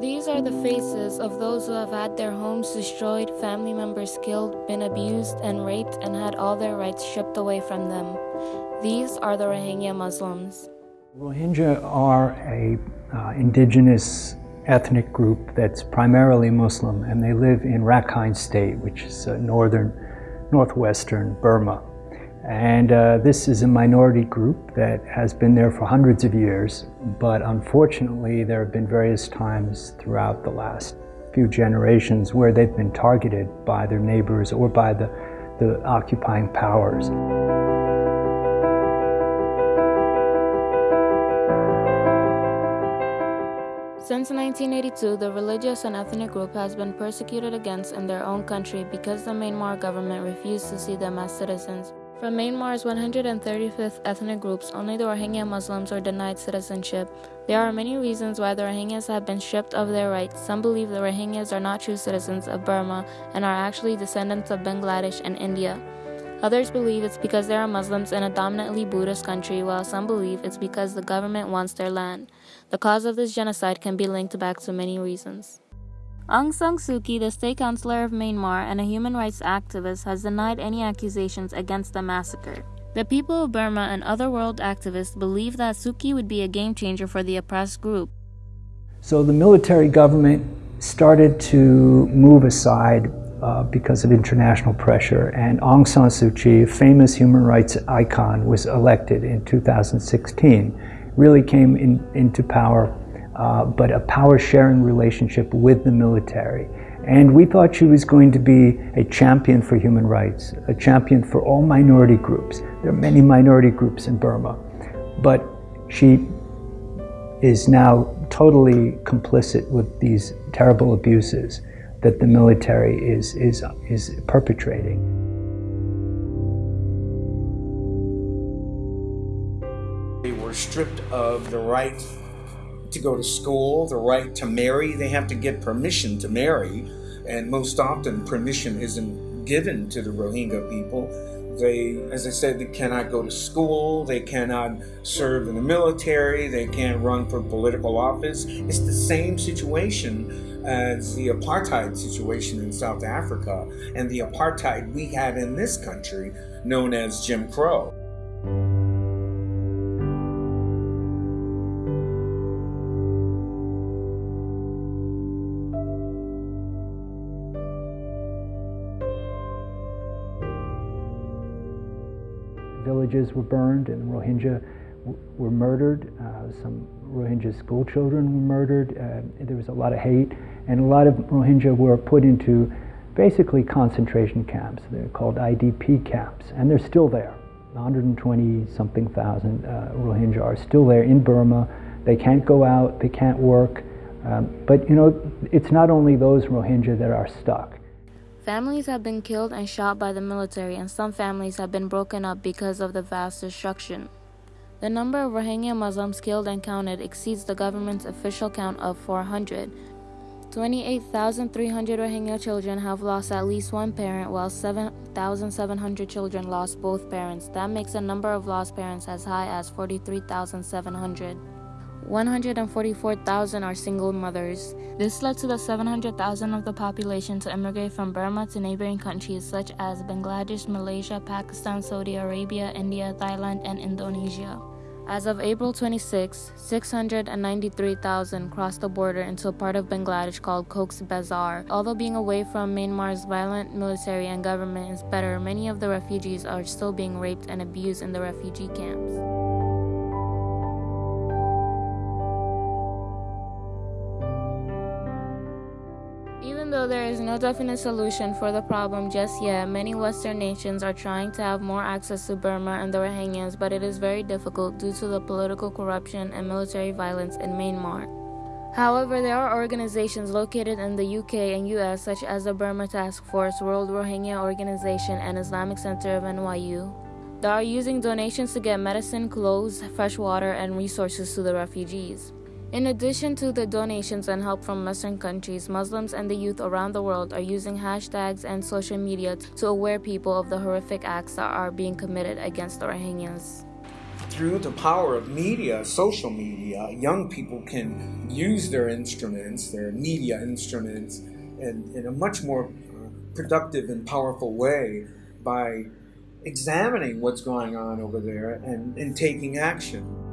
These are the faces of those who have had their homes destroyed, family members killed, been abused and raped, and had all their rights stripped away from them. These are the Rohingya Muslims. Rohingya are a uh, indigenous ethnic group that's primarily Muslim, and they live in Rakhine State, which is uh, northern, northwestern Burma. And uh, this is a minority group that has been there for hundreds of years, but unfortunately, there have been various times throughout the last few generations where they've been targeted by their neighbors or by the, the occupying powers. Since 1982, the religious and ethnic group has been persecuted against in their own country because the Myanmar government refused to see them as citizens. From Myanmar's 135th ethnic groups, only the Rohingya Muslims are denied citizenship. There are many reasons why the Rohingyas have been stripped of their rights. Some believe the Rohingyas are not true citizens of Burma and are actually descendants of Bangladesh and India. Others believe it's because they are Muslims in a dominantly Buddhist country, while some believe it's because the government wants their land. The cause of this genocide can be linked back to many reasons. Aung San Suu Kyi, the state councilor of Myanmar and a human rights activist, has denied any accusations against the massacre. The people of Burma and other world activists believe that Suu Kyi would be a game changer for the oppressed group. So the military government started to move aside uh, because of international pressure, and Aung San Suu Kyi, a famous human rights icon, was elected in 2016. Really came in, into power uh, but a power sharing relationship with the military. And we thought she was going to be a champion for human rights, a champion for all minority groups. There are many minority groups in Burma, but she is now totally complicit with these terrible abuses that the military is, is, is perpetrating. They were stripped of the right to go to school, the right to marry. They have to get permission to marry, and most often permission isn't given to the Rohingya people. They, as I said, they cannot go to school, they cannot serve in the military, they can't run for political office. It's the same situation as the apartheid situation in South Africa and the apartheid we have in this country known as Jim Crow. Villages were burned and Rohingya were murdered. Uh, some Rohingya school children were murdered. Uh, there was a lot of hate, and a lot of Rohingya were put into basically concentration camps. They're called IDP camps, and they're still there. 120 something thousand uh, Rohingya are still there in Burma. They can't go out, they can't work. Um, but you know, it's not only those Rohingya that are stuck. Families have been killed and shot by the military, and some families have been broken up because of the vast destruction. The number of Rohingya Muslims killed and counted exceeds the government's official count of 400. 28,300 Rohingya children have lost at least one parent, while 7,700 children lost both parents. That makes the number of lost parents as high as 43,700. 144,000 are single mothers. This led to the 700,000 of the population to immigrate from Burma to neighboring countries such as Bangladesh, Malaysia, Pakistan, Saudi Arabia, India, Thailand, and Indonesia. As of April 26, 693,000 crossed the border into a part of Bangladesh called Cox's Bazar. Although being away from Myanmar's violent military and government is better, many of the refugees are still being raped and abused in the refugee camps. Even though there is no definite solution for the problem just yet, many Western nations are trying to have more access to Burma and the Rohingyas, but it is very difficult due to the political corruption and military violence in Myanmar. However, there are organizations located in the UK and US, such as the Burma Task Force, World Rohingya Organization, and Islamic Center of NYU, that are using donations to get medicine, clothes, fresh water, and resources to the refugees. In addition to the donations and help from Western countries, Muslims and the youth around the world are using hashtags and social media to aware people of the horrific acts that are being committed against the Rohingyas. through the power of media, social media, young people can use their instruments, their media instruments, in, in a much more uh, productive and powerful way by examining what's going on over there and, and taking action.